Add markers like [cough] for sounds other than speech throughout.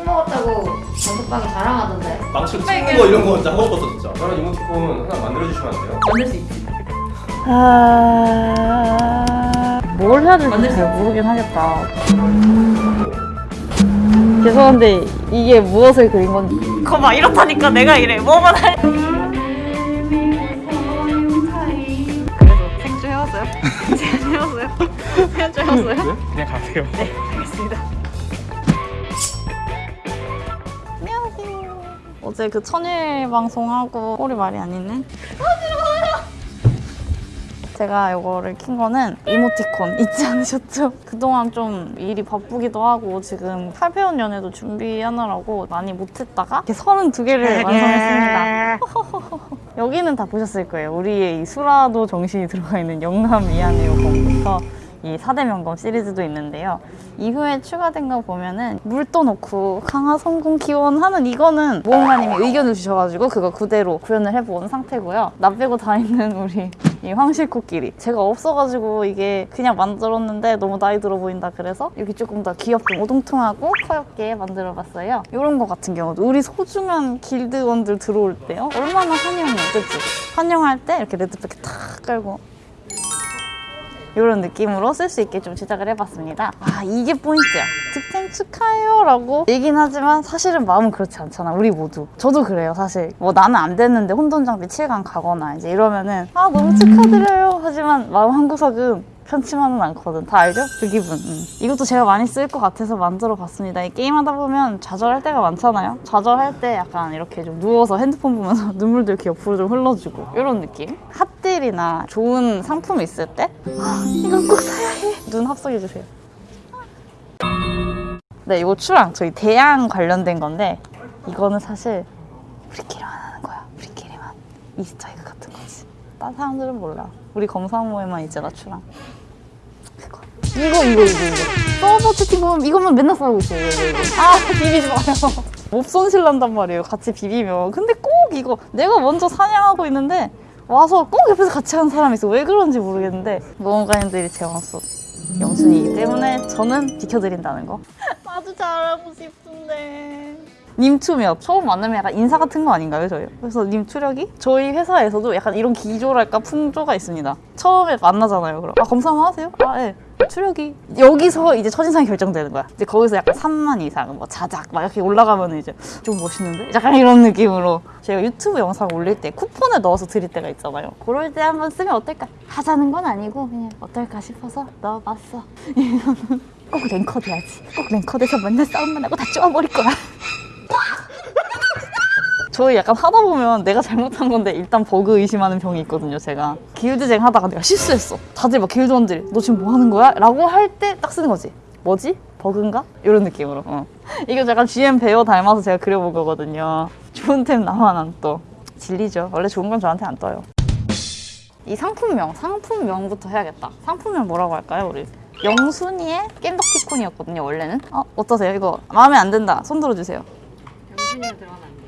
술 먹었다고 단톡방에 자랑하던데 망치로 찍는 거 이런 거 진짜 하고 싶었어 진짜 저런 이모티콘 하나 만들어주시면 안 돼요? 만들 수 있지 아... 뭘 해야 될지 잘 모르긴 하겠다. 죄송한데 이게 무엇을 그린 건지. 거봐 이렇다니까 내가 이래. 뭐만 할. 그래서 생주 해왔어요? 제안 해왔어요? 생주 해왔어요? 그냥 가세요 네, 어제 그 천일 방송하고 꼴이 말이 안 있네. 제가 이거를 킨 거는 이모티콘 잊지 않으셨죠? 그동안 좀 일이 바쁘기도 하고 지금 8배운 연애도 준비하느라고 많이 못했다가 이렇게 32개를 완성했습니다. [laughs] 여기는 다 보셨을 거예요. 우리의 이 수라도 정신이 들어가 있는 영남 미안해요 검부터 이 4대 명검 시리즈도 있는데요. 이후에 추가된 거 보면은 물도 넣고 강화 성공 기원 하는 이거는 모험가님이 의견을 주셔가지고 그거 그대로 구현을 해본 상태고요. 나 빼고 다 있는 우리 이 황실코끼리 제가 없어가지고 이게 그냥 만들었는데 너무 나이 들어 보인다 그래서 여기 조금 더 귀엽고 오동통하고 커엽게 만들어봤어요. 이런 거 같은 경우도 우리 소중한 길드원들 들어올 때요. 얼마나 환영해, 그치? 환영할 때 이렇게 레드백에 탁 깔고 이런 느낌으로 쓸 수 있게 좀 제작을 해봤습니다. 아 이게 포인트야. 득템 축하해요 라고 얘긴 하지만 사실은 마음은 그렇지 않잖아. 우리 모두. 저도 그래요 사실. 뭐 나는 안 됐는데 혼돈 장비 7강 가거나 이제 이러면은 아 너무 축하드려요. 하지만 마음 한 구석은 편치만은 않거든. 다 알죠? 그 기분. 음. 이것도 제가 많이 쓸 것 같아서 만들어 봤습니다. 이 게임하다 보면 좌절할 때가 많잖아요. 좌절할 때 약간 이렇게 좀 누워서 핸드폰 보면서 [laughs] 눈물도 이렇게 옆으로 좀 흘러주고 이런 느낌. 핫 딜이나 좋은 상품이 있을 때 아, 이건 꼭 사야 해. 눈 합성해주세요. 네, 이거 추랑 저희 대양 관련된 건데 이거는 사실 우리끼리만 하는 거야. 우리끼리만. easter egg 같은 거지. 딴 사람들은 몰라. 우리 검사모에만 있잖아, 추랑. 그거. 이거, 이거, 이거, 이거. 서버 채팅 보면 이것만 맨날 싸우고 있어요, 이거, 이거. 아, 비비지 마요. 몹 손실 난단 말이에요, 같이 비비면. 근데 꼭 이거, 내가 먼저 사냥하고 있는데 와서 꼭 옆에서 같이 하는 사람이 있어. 왜 그런지 모르겠는데 모험가님들이 재웠어. 영순이기 때문에 저는 지켜드린다는 거. 나도 잘하고 싶은데. 님투몇 처음 만나면 약간 인사 같은 거 아닌가요, 저희? 그래서 님투력이 저희 회사에서도 약간 이런 기조랄까 풍조가 있습니다. 처음에 만나잖아요. 그럼 아 검사 한번 하세요? 아 예. 추력이 여기서 이제 첫인상이 결정되는 거야. 이제 거기서 약간 3만 이상, 뭐 자작 막 이렇게 올라가면 이제 좀 멋있는데? 약간 이런 느낌으로 제가 유튜브 영상 올릴 때 쿠폰을 넣어서 드릴 때가 있잖아요. 그럴 때 한번 쓰면 어떨까? 하자는 건 아니고 그냥 어떨까 싶어서 넣어봤어. [laughs] 꼭 랭커 돼야지. 꼭 랭커 돼서 맨날 싸움만 하고 다 쪼아버릴 거야. 저희 약간 하다 보면 내가 잘못한 건데 일단 버그 의심하는 병이 있거든요 제가. 길드쟁 하다가 내가 실수했어. 다들 막 길드원들이 너 지금 뭐 하는 거야? 라고 할 때 딱 쓰는 거지 뭐지? 버그인가? 이런 느낌으로. 어. 이거 약간 GM 베어 닮아서 제가 그려본 거거든요. 좋은 템 나만 안떠. 진리죠. 원래 좋은 건 저한테 안 떠요. 이 상품명 상품명부터 해야겠다. 상품명 뭐라고 할까요 우리? 영순이의 겜덕티콘이었거든요 원래는. 어 어떠세요? 이거 마음에 안 든다. 손 들어주세요. 영순이가 들어가면 안 돼요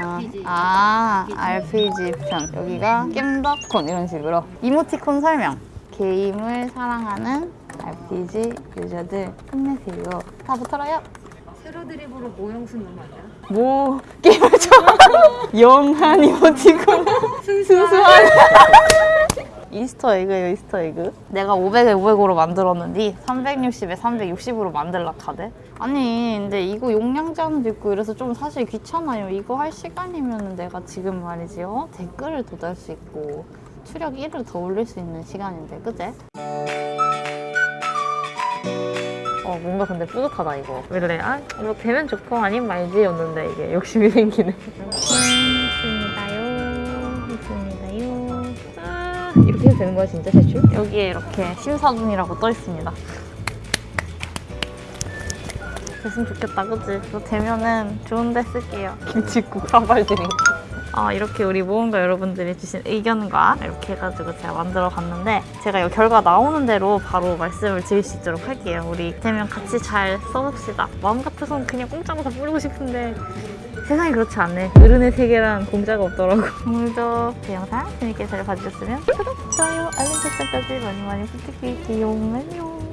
아. RPG 아, 아 RPG 편. 여기가 겜덕콘 이런 식으로 이모티콘 설명. 게임을 사랑하는 RPG 유저들 힘내세요. 다 붙어라요. 세로 드립으로 모형순 돼요? 뭐 게임을 좋아 [laughs] 영한 이모티콘. 순수한 이스터 에그예요 이스터 에그. 내가 500에 500으로 만들었는데 360에 360으로 만들라 카드 아니 근데 이거 용량 제한도 있고 이래서 좀 사실 귀찮아요. 이거 할 시간이면 내가 지금 말이지 요 댓글을 더 달 수 있고 추력 1을 더 올릴 수 있는 시간인데 그제? 어 뭔가 근데 뿌듯하다 이거. 왜 그래? 아뭐 되면 좋고 아니면 말지였는데 이게 욕심이 생기네 [laughs] 해도 되는 거야 진짜 제출? 여기에 이렇게 심사 중이라고 떠 있습니다 됐으면 좋겠다 그치? 이거 되면은 좋은 데 쓸게요 김치국 사발 드링크 아, 이렇게 우리 모험가 여러분들이 주신 의견과 이렇게 해가지고 제가 만들어 봤는데 제가 이 결과 나오는 대로 바로 말씀을 드릴 수 있도록 할게요. 우리 되면 같이 잘 써봅시다. 마음 같아서는 그냥 공짜로 다 뿌리고 싶은데 세상이 그렇지 않네. 어른의 세계란 공짜가 없더라고. [laughs] 오늘도 제 영상 재밌게 잘 봐주셨으면 구독, 좋아요, 알림 설정까지 많이 많이 부탁드릴게요. 안녕.